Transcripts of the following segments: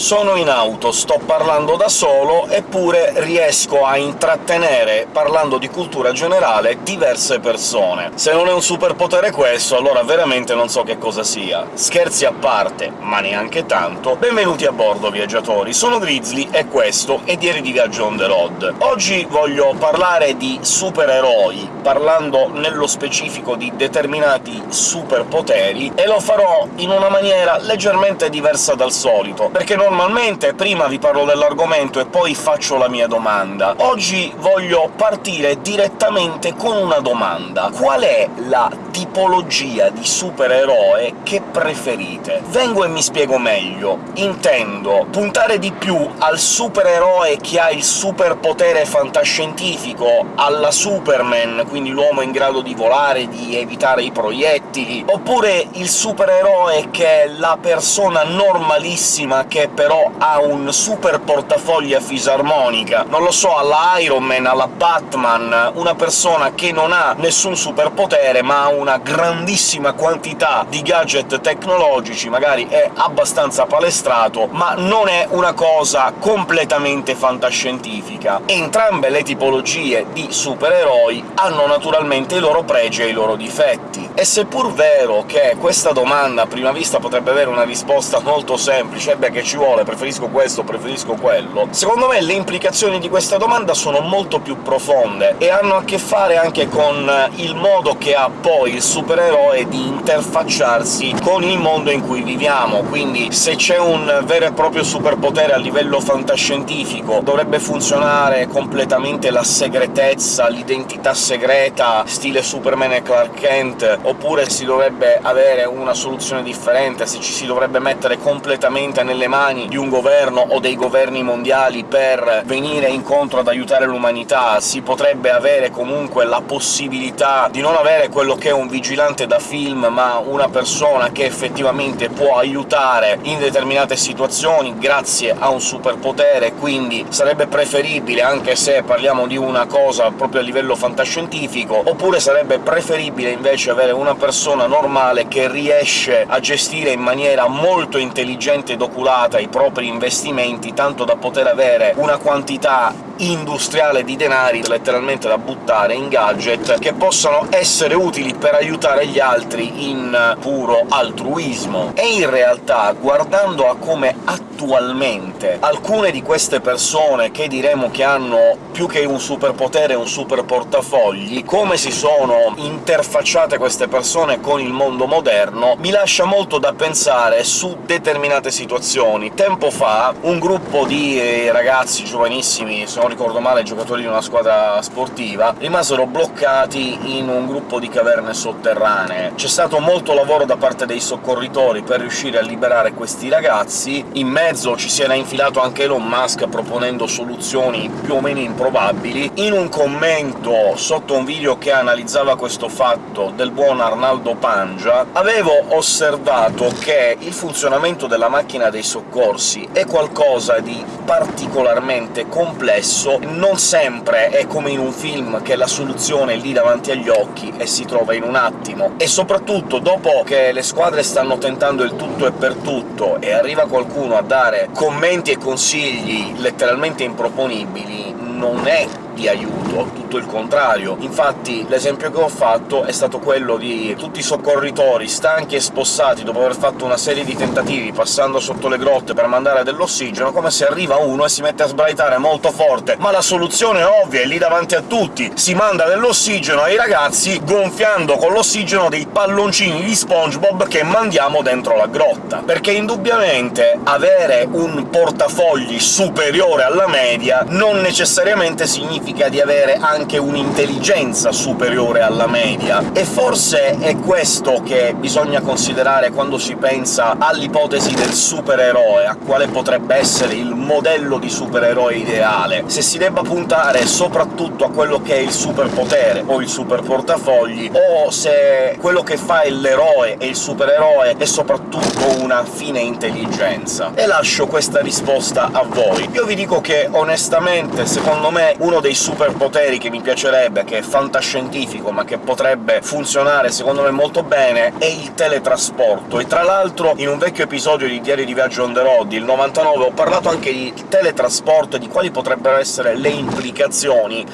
Sono in auto, sto parlando da solo, eppure riesco a intrattenere, parlando di cultura generale, diverse persone. Se non è un superpotere questo, allora veramente non so che cosa sia. Scherzi a parte, ma neanche tanto, benvenuti a bordo, viaggiatori! Sono Grizzly e questo è Diari di Viaggio on the road. Oggi voglio parlare di supereroi, parlando nello specifico di determinati superpoteri, e lo farò in una maniera leggermente diversa dal solito, perché normalmente prima vi parlo dell'argomento e poi faccio la mia domanda. Oggi voglio partire direttamente con una domanda. Qual è la tipologia di supereroe che preferite? Vengo e mi spiego meglio. Intendo puntare di più al supereroe che ha il superpotere fantascientifico, alla Superman, quindi l'uomo in grado di volare, di evitare i proiettili, oppure il supereroe che è la persona normalissima che però ha un super portafoglio a fisarmonica, non lo so, alla Iron Man, alla Batman, una persona che non ha nessun superpotere ma ha una grandissima quantità di gadget tecnologici, magari è abbastanza palestrato, ma non è una cosa completamente fantascientifica. Entrambe le tipologie di supereroi hanno naturalmente i loro pregi e i loro difetti, e seppur vero che questa domanda a prima vista potrebbe avere una risposta molto semplice «beh, che ci vuole, preferisco questo, preferisco quello», secondo me le implicazioni di questa domanda sono molto più profonde, e hanno a che fare anche con il modo che ha poi il supereroe di interfacciarsi con il mondo in cui viviamo, quindi se c'è un vero e proprio superpotere a livello fantascientifico dovrebbe funzionare completamente la segretezza, l'identità segreta, stile Superman e Clark Kent, oppure si dovrebbe avere una soluzione differente, se ci si dovrebbe mettere completamente nelle mani di un governo o dei governi mondiali per venire incontro ad aiutare l'umanità, si potrebbe avere comunque la possibilità di non avere quello che è un vigilante da film, ma una persona che effettivamente può aiutare in determinate situazioni grazie a un superpotere, quindi sarebbe preferibile, anche se parliamo di una cosa proprio a livello fantascientifico, oppure sarebbe preferibile invece avere una persona normale che riesce a gestire in maniera molto intelligente ed oculata i propri investimenti, tanto da poter avere una quantità industriale di denari letteralmente da buttare in gadget che possano essere utili per aiutare gli altri in puro altruismo. E in realtà, guardando a come attualmente alcune di queste persone che diremo che hanno più che un superpotere un super portafogli, come si sono interfacciate queste persone con il mondo moderno, mi lascia molto da pensare su determinate situazioni. Tempo fa un gruppo di ragazzi giovanissimi, se non ricordo male giocatori di una squadra sportiva, rimasero bloccati in un gruppo di caverne sotterranee. C'è stato molto lavoro da parte dei soccorritori per riuscire a liberare questi ragazzi, in mezzo ci si era infilato anche Elon Musk proponendo soluzioni più o meno improbabili. In un commento sotto un video che analizzava questo fatto del buon Arnaldo Pangia, avevo osservato che il funzionamento della macchina dei soccorsi è qualcosa di particolarmente complesso, non sempre è come in un film che la soluzione è lì davanti agli occhi e si trova in un attimo, e soprattutto dopo che le squadre stanno tentando il tutto e per tutto e arriva qualcuno a dare commenti e consigli letteralmente improponibili, non è di aiuto, tutto il contrario. Infatti l'esempio che ho fatto è stato quello di tutti i soccorritori stanchi e spossati dopo aver fatto una serie di tentativi passando sotto le grotte per mandare dell'ossigeno, come se arriva uno e si mette a sbraitare molto forte «ma la soluzione ovvia, è lì davanti a tutti!» si manda dell'ossigeno ai ragazzi gonfiando con l'ossigeno dei palloncini di SpongeBob che mandiamo dentro la grotta. Perché indubbiamente avere un portafogli superiore alla media non necessariamente significa significa di avere anche un'intelligenza superiore alla media, e forse è questo che bisogna considerare quando si pensa all'ipotesi del supereroe, a quale potrebbe essere il modello di supereroe ideale, se si debba puntare soprattutto a quello che è il superpotere o il superportafogli, o se quello che fa l'eroe e il supereroe è soprattutto una fine intelligenza. E lascio questa risposta a voi. Io vi dico che, onestamente, secondo me uno dei superpoteri che mi piacerebbe, che è fantascientifico, ma che potrebbe funzionare secondo me molto bene, è il teletrasporto. E tra l'altro in un vecchio episodio di Diario di Viaggio on the road, il 99, ho parlato anche di teletrasporto e di quali potrebbero essere le implicazioni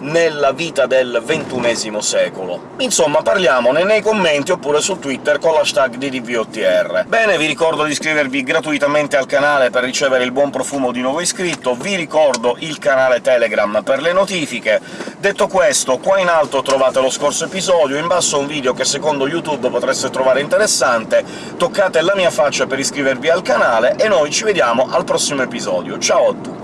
nella vita del ventunesimo secolo. Insomma, parliamone nei commenti oppure su Twitter con l'hashtag DDVOTR. Bene, vi ricordo di iscrivervi gratuitamente al canale per ricevere il buon profumo di nuovo iscritto, vi ricordo il canale Telegram per le notifiche. Detto questo, qua in alto trovate lo scorso episodio, in basso un video che secondo YouTube potreste trovare interessante, toccate la mia faccia per iscrivervi al canale, e noi ci vediamo al prossimo episodio. Ciao a tutti!